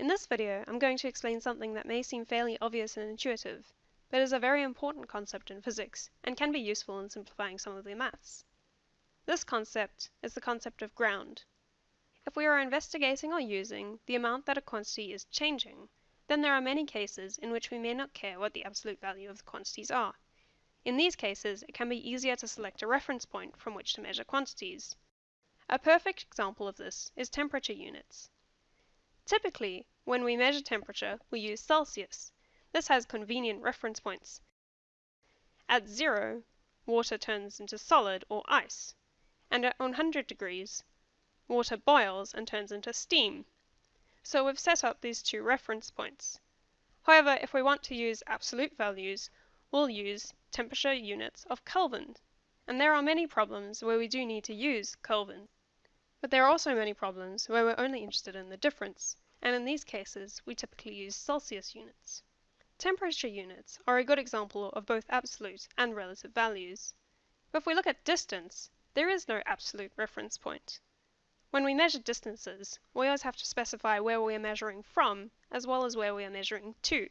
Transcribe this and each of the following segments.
In this video, I'm going to explain something that may seem fairly obvious and intuitive, but is a very important concept in physics and can be useful in simplifying some of the maths. This concept is the concept of ground. If we are investigating or using the amount that a quantity is changing, then there are many cases in which we may not care what the absolute value of the quantities are. In these cases, it can be easier to select a reference point from which to measure quantities. A perfect example of this is temperature units. Typically, when we measure temperature, we use Celsius. This has convenient reference points. At zero, water turns into solid or ice, and at 100 degrees, water boils and turns into steam. So we've set up these two reference points. However, if we want to use absolute values, we'll use temperature units of Kelvin. And there are many problems where we do need to use Kelvin. But there are also many problems where we're only interested in the difference, and in these cases we typically use Celsius units. Temperature units are a good example of both absolute and relative values. But if we look at distance, there is no absolute reference point. When we measure distances, we always have to specify where we are measuring from, as well as where we are measuring to.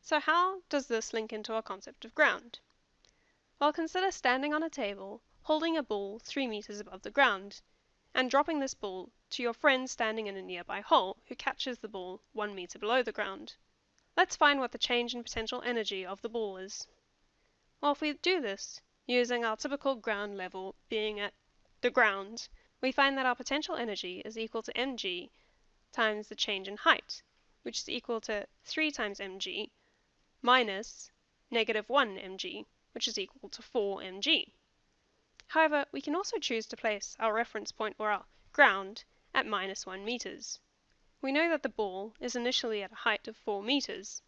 So how does this link into our concept of ground? Well, consider standing on a table, holding a ball 3 meters above the ground, and dropping this ball to your friend standing in a nearby hole, who catches the ball 1 meter below the ground. Let's find what the change in potential energy of the ball is. Well, if we do this, using our typical ground level being at the ground, we find that our potential energy is equal to mg times the change in height, which is equal to 3 times mg minus negative 1 mg which is equal to 4 mg. However, we can also choose to place our reference point or our ground at minus 1 meters. We know that the ball is initially at a height of 4 meters,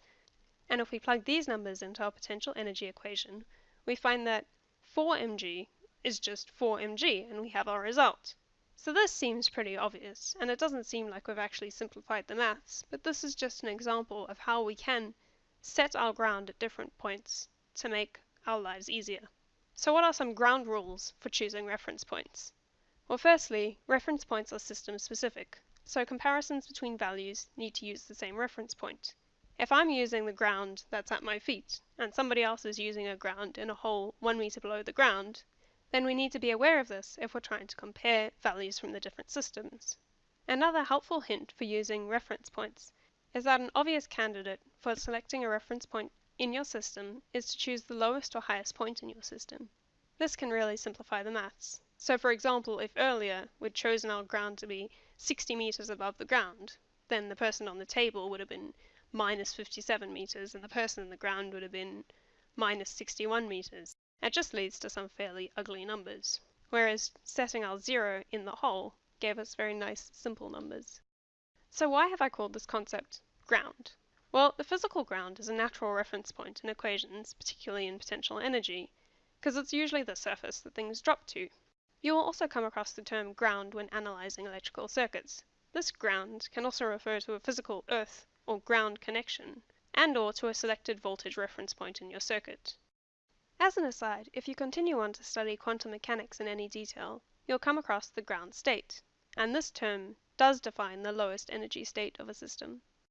and if we plug these numbers into our potential energy equation, we find that 4 mg is just 4 mg, and we have our result. So this seems pretty obvious, and it doesn't seem like we've actually simplified the maths, but this is just an example of how we can set our ground at different points to make our lives easier. So what are some ground rules for choosing reference points? Well, firstly, reference points are system specific, so comparisons between values need to use the same reference point. If I'm using the ground that's at my feet, and somebody else is using a ground in a hole one meter below the ground, then we need to be aware of this if we're trying to compare values from the different systems. Another helpful hint for using reference points is that an obvious candidate for selecting a reference point in your system is to choose the lowest or highest point in your system. This can really simplify the maths. So for example, if earlier we'd chosen our ground to be 60 meters above the ground, then the person on the table would have been minus 57 meters, and the person in the ground would have been minus 61 meters. It just leads to some fairly ugly numbers. Whereas setting our zero in the hole gave us very nice, simple numbers. So why have I called this concept ground? Well, the physical ground is a natural reference point in equations, particularly in potential energy, because it's usually the surface that things drop to. You will also come across the term ground when analyzing electrical circuits. This ground can also refer to a physical earth or ground connection, and or to a selected voltage reference point in your circuit. As an aside, if you continue on to study quantum mechanics in any detail, you'll come across the ground state, and this term does define the lowest energy state of a system.